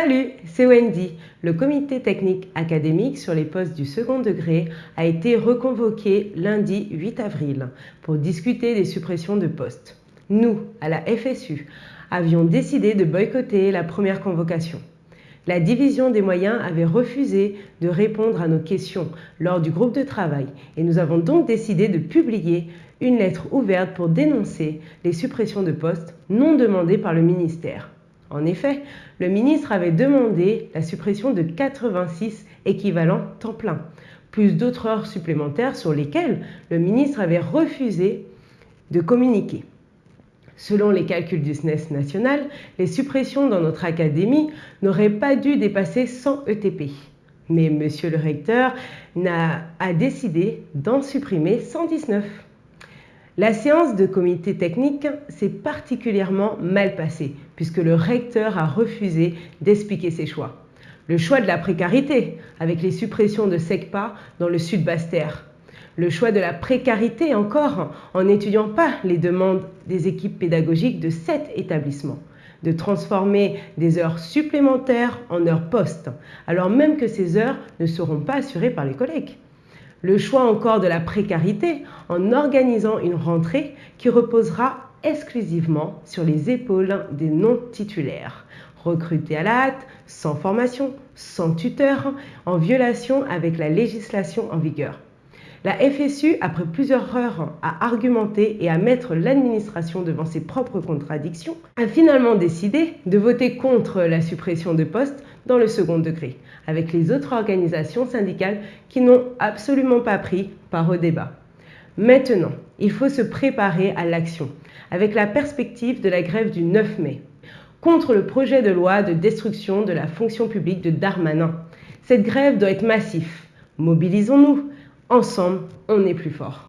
Salut, c'est Wendy. Le comité technique académique sur les postes du second degré a été reconvoqué lundi 8 avril pour discuter des suppressions de postes. Nous, à la FSU, avions décidé de boycotter la première convocation. La division des moyens avait refusé de répondre à nos questions lors du groupe de travail et nous avons donc décidé de publier une lettre ouverte pour dénoncer les suppressions de postes non demandées par le ministère. En effet, le ministre avait demandé la suppression de 86 équivalents temps plein, plus d'autres heures supplémentaires sur lesquelles le ministre avait refusé de communiquer. Selon les calculs du SNES national, les suppressions dans notre académie n'auraient pas dû dépasser 100 ETP. Mais monsieur le recteur a décidé d'en supprimer 119. La séance de comité technique s'est particulièrement mal passée puisque le recteur a refusé d'expliquer ses choix. Le choix de la précarité avec les suppressions de SECPA dans le sud Basse-Terre. Le choix de la précarité encore en n'étudiant pas les demandes des équipes pédagogiques de cet établissement de transformer des heures supplémentaires en heures postes, alors même que ces heures ne seront pas assurées par les collègues. Le choix encore de la précarité en organisant une rentrée qui reposera exclusivement sur les épaules des non-titulaires, recrutés à la hâte, sans formation, sans tuteur, en violation avec la législation en vigueur. La FSU, après plusieurs heures à argumenter et à mettre l'administration devant ses propres contradictions, a finalement décidé de voter contre la suppression de postes dans le second degré, avec les autres organisations syndicales qui n'ont absolument pas pris part au débat. Maintenant, il faut se préparer à l'action, avec la perspective de la grève du 9 mai, contre le projet de loi de destruction de la fonction publique de Darmanin. Cette grève doit être massive. Mobilisons-nous. Ensemble, on est plus fort.